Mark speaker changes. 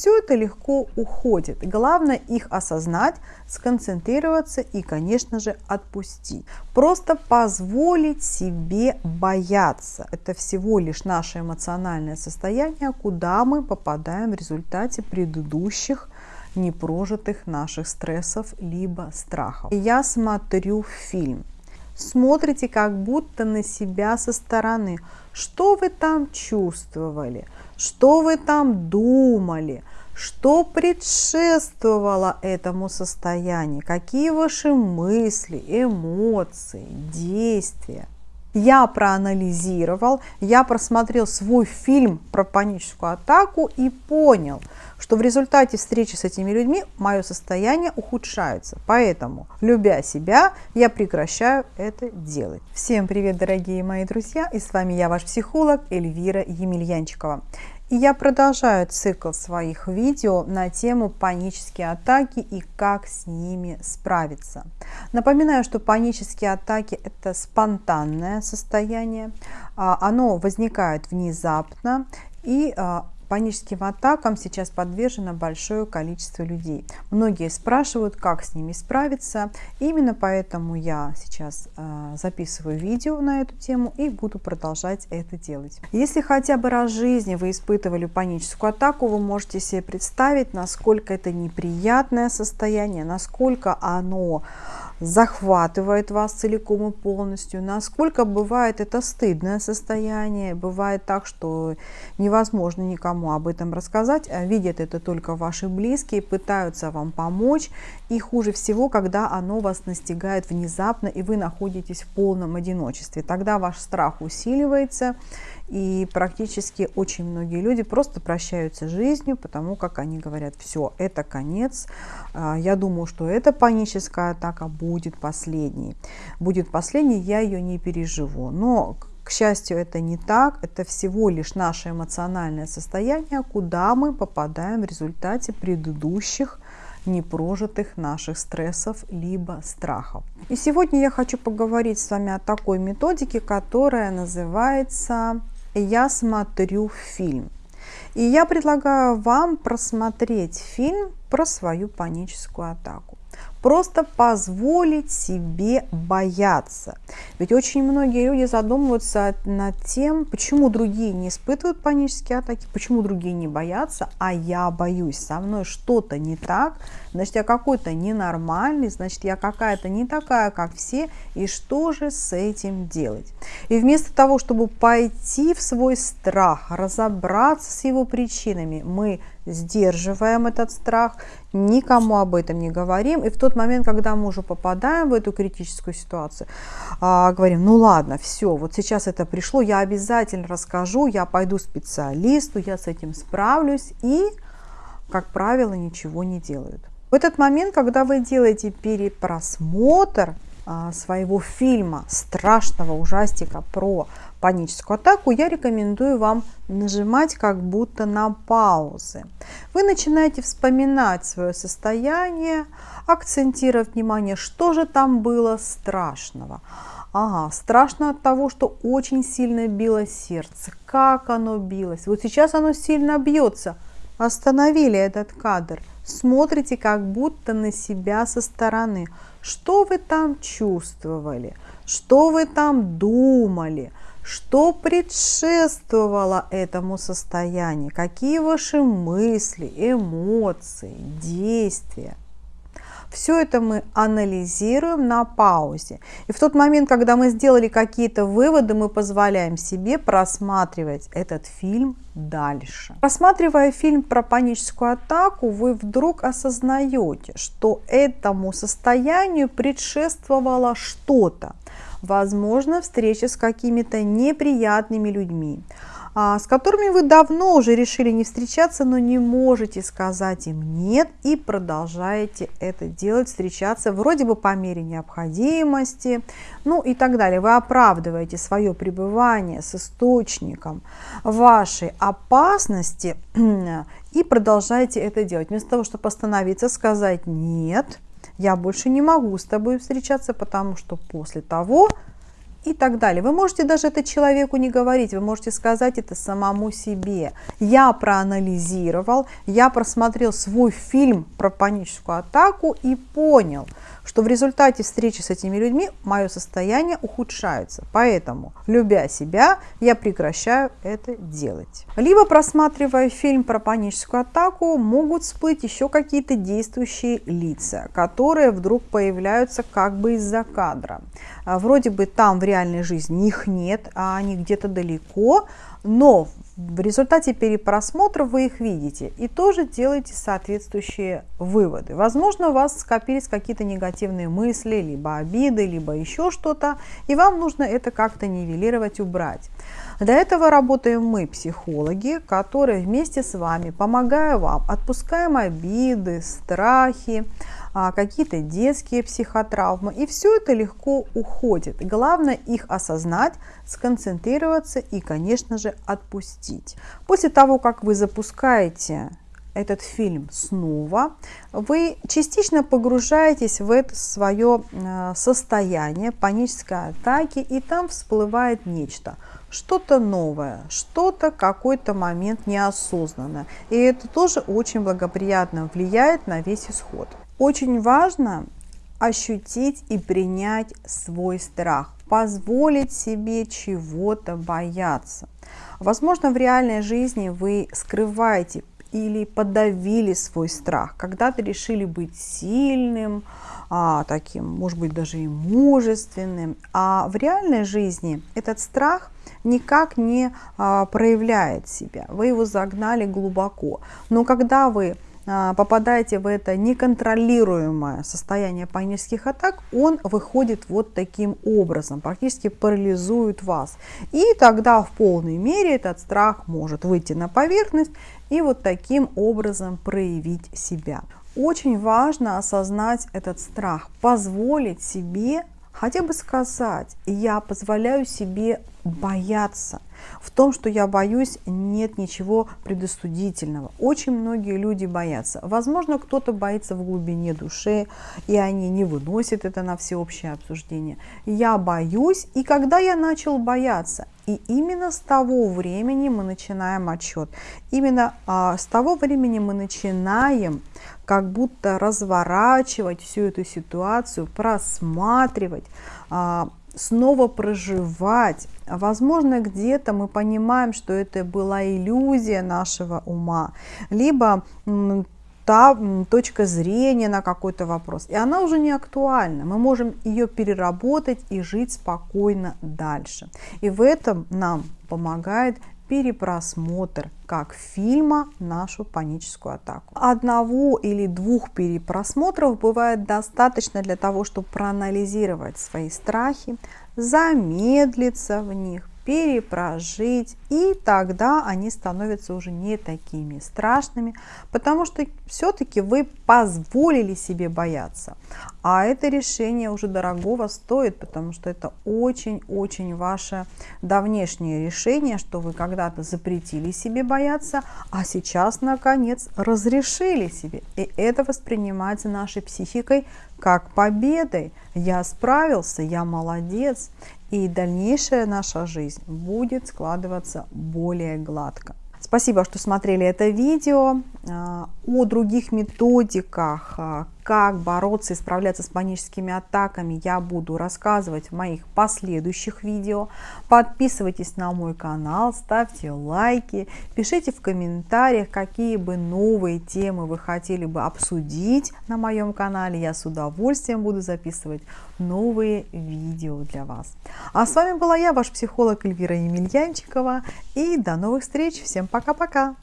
Speaker 1: все это легко уходит. Главное их осознать, сконцентрироваться и, конечно же, отпустить. Просто позволить себе бояться. Это всего лишь наше эмоциональное состояние, куда мы попадаем в результате предыдущих непрожитых наших стрессов либо страхов. Я смотрю фильм. Смотрите как будто на себя со стороны. Что вы там чувствовали? Что вы там думали? Что предшествовало этому состоянию? Какие ваши мысли, эмоции, действия? Я проанализировал, я просмотрел свой фильм про паническую атаку и понял, что в результате встречи с этими людьми мое состояние ухудшается. Поэтому, любя себя, я прекращаю это делать. Всем привет, дорогие мои друзья, и с вами я, ваш психолог Эльвира Емельянчикова. И я продолжаю цикл своих видео на тему панические атаки и как с ними справиться. Напоминаю, что панические атаки – это спонтанное состояние, а, оно возникает внезапно и а, Паническим атакам сейчас подвержено большое количество людей. Многие спрашивают, как с ними справиться. Именно поэтому я сейчас э, записываю видео на эту тему и буду продолжать это делать. Если хотя бы раз в жизни вы испытывали паническую атаку, вы можете себе представить, насколько это неприятное состояние, насколько оно захватывает вас целиком и полностью, насколько бывает это стыдное состояние, бывает так, что невозможно никому об этом рассказать, а видят это только ваши близкие, пытаются вам помочь, и хуже всего, когда оно вас настигает внезапно, и вы находитесь в полном одиночестве, тогда ваш страх усиливается, и практически очень многие люди просто прощаются жизнью, потому как они говорят, все, это конец. А, я думаю, что эта паническая атака будет последней. Будет последней, я ее не переживу. Но, к счастью, это не так. Это всего лишь наше эмоциональное состояние, куда мы попадаем в результате предыдущих непрожитых наших стрессов либо страхов. И сегодня я хочу поговорить с вами о такой методике, которая называется я смотрю фильм. И я предлагаю вам просмотреть фильм про свою паническую атаку просто позволить себе бояться. Ведь очень многие люди задумываются над тем, почему другие не испытывают панические атаки, почему другие не боятся, а я боюсь, со мной что-то не так, значит я какой-то ненормальный, значит я какая-то не такая, как все, и что же с этим делать? И вместо того, чтобы пойти в свой страх, разобраться с его причинами, мы сдерживаем этот страх, никому об этом не говорим. И в тот момент, когда мы уже попадаем в эту критическую ситуацию, а, говорим, ну ладно, все, вот сейчас это пришло, я обязательно расскажу, я пойду специалисту, я с этим справлюсь. И, как правило, ничего не делают. В этот момент, когда вы делаете перепросмотр а, своего фильма, страшного ужастика про паническую атаку, я рекомендую вам нажимать как будто на паузы. Вы начинаете вспоминать свое состояние, акцентировать внимание, что же там было страшного. Ага, страшно от того, что очень сильно било сердце. Как оно билось? Вот сейчас оно сильно бьется. Остановили этот кадр. Смотрите как будто на себя со стороны. Что вы там чувствовали? Что вы там думали? Что предшествовало этому состоянию? Какие ваши мысли, эмоции, действия? Все это мы анализируем на паузе. И в тот момент, когда мы сделали какие-то выводы, мы позволяем себе просматривать этот фильм дальше. Просматривая фильм про паническую атаку, вы вдруг осознаете, что этому состоянию предшествовало что-то возможно встреча с какими-то неприятными людьми, а, с которыми вы давно уже решили не встречаться, но не можете сказать им нет и продолжаете это делать, встречаться вроде бы по мере необходимости, ну и так далее. Вы оправдываете свое пребывание с источником вашей опасности и продолжаете это делать. Вместо того, чтобы остановиться, сказать нет – я больше не могу с тобой встречаться, потому что после того и так далее. Вы можете даже это человеку не говорить, вы можете сказать это самому себе. Я проанализировал, я просмотрел свой фильм про паническую атаку и понял, что в результате встречи с этими людьми мое состояние ухудшается. Поэтому, любя себя, я прекращаю это делать. Либо просматривая фильм про паническую атаку, могут всплыть еще какие-то действующие лица, которые вдруг появляются как бы из-за кадра. А, вроде бы там в реальной жизни их нет, а они где-то далеко, но в результате перепросмотра вы их видите и тоже делаете соответствующие выводы. Возможно, у вас скопились какие-то негативные мысли, либо обиды, либо еще что-то, и вам нужно это как-то нивелировать, убрать. Для этого работаем мы, психологи, которые вместе с вами, помогая вам, отпускаем обиды, страхи, какие-то детские психотравмы. И все это легко уходит. Главное их осознать, сконцентрироваться и, конечно же, отпустить. После того, как вы запускаете этот фильм снова, вы частично погружаетесь в это свое а, состояние панической атаки, и там всплывает нечто – что-то новое, что-то, какой-то момент неосознанно. И это тоже очень благоприятно влияет на весь исход. Очень важно ощутить и принять свой страх, позволить себе чего-то бояться. Возможно, в реальной жизни вы скрываете или подавили свой страх, когда-то решили быть сильным, а, таким, может быть, даже и мужественным, а в реальной жизни этот страх никак не а, проявляет себя, вы его загнали глубоко. Но когда вы попадаете в это неконтролируемое состояние панических атак, он выходит вот таким образом, практически парализует вас. И тогда в полной мере этот страх может выйти на поверхность и вот таким образом проявить себя. Очень важно осознать этот страх, позволить себе хотя бы сказать, я позволяю себе бояться. В том, что я боюсь, нет ничего предосудительного. Очень многие люди боятся. Возможно, кто-то боится в глубине души, и они не выносят это на всеобщее обсуждение. Я боюсь, и когда я начал бояться, и именно с того времени мы начинаем отчет. Именно а, с того времени мы начинаем как будто разворачивать всю эту ситуацию, просматривать, а, снова проживать. Возможно, где-то мы понимаем, что это была иллюзия нашего ума, либо та точка зрения на какой-то вопрос, и она уже не актуальна. Мы можем ее переработать и жить спокойно дальше. И в этом нам помогает перепросмотр как фильма нашу паническую атаку. Одного или двух перепросмотров бывает достаточно для того, чтобы проанализировать свои страхи, замедлиться в них, перепрожить, и тогда они становятся уже не такими страшными, потому что все-таки вы позволили себе бояться. А это решение уже дорогого стоит, потому что это очень-очень ваше давнешнее решение, что вы когда-то запретили себе бояться, а сейчас, наконец, разрешили себе. И это воспринимается нашей психикой как победой. Я справился, я молодец и дальнейшая наша жизнь будет складываться более гладко. Спасибо, что смотрели это видео. А, о других методиках, а, как бороться и справляться с паническими атаками, я буду рассказывать в моих последующих видео. Подписывайтесь на мой канал, ставьте лайки, пишите в комментариях, какие бы новые темы вы хотели бы обсудить на моем канале. Я с удовольствием буду записывать новые видео для вас. А с вами была я, ваш психолог Эльвира Емельянчикова. И до новых встреч. Всем пока-пока.